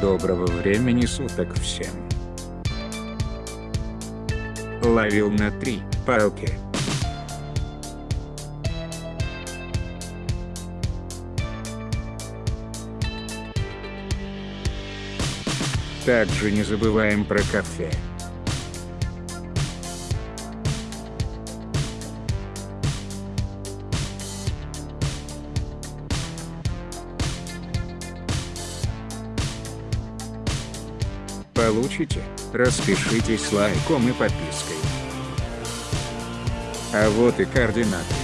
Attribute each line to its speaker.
Speaker 1: Доброго времени суток всем. Ловил на три палки. Также не забываем про кафе. Получите, распишитесь лайком и подпиской. А вот и координаты.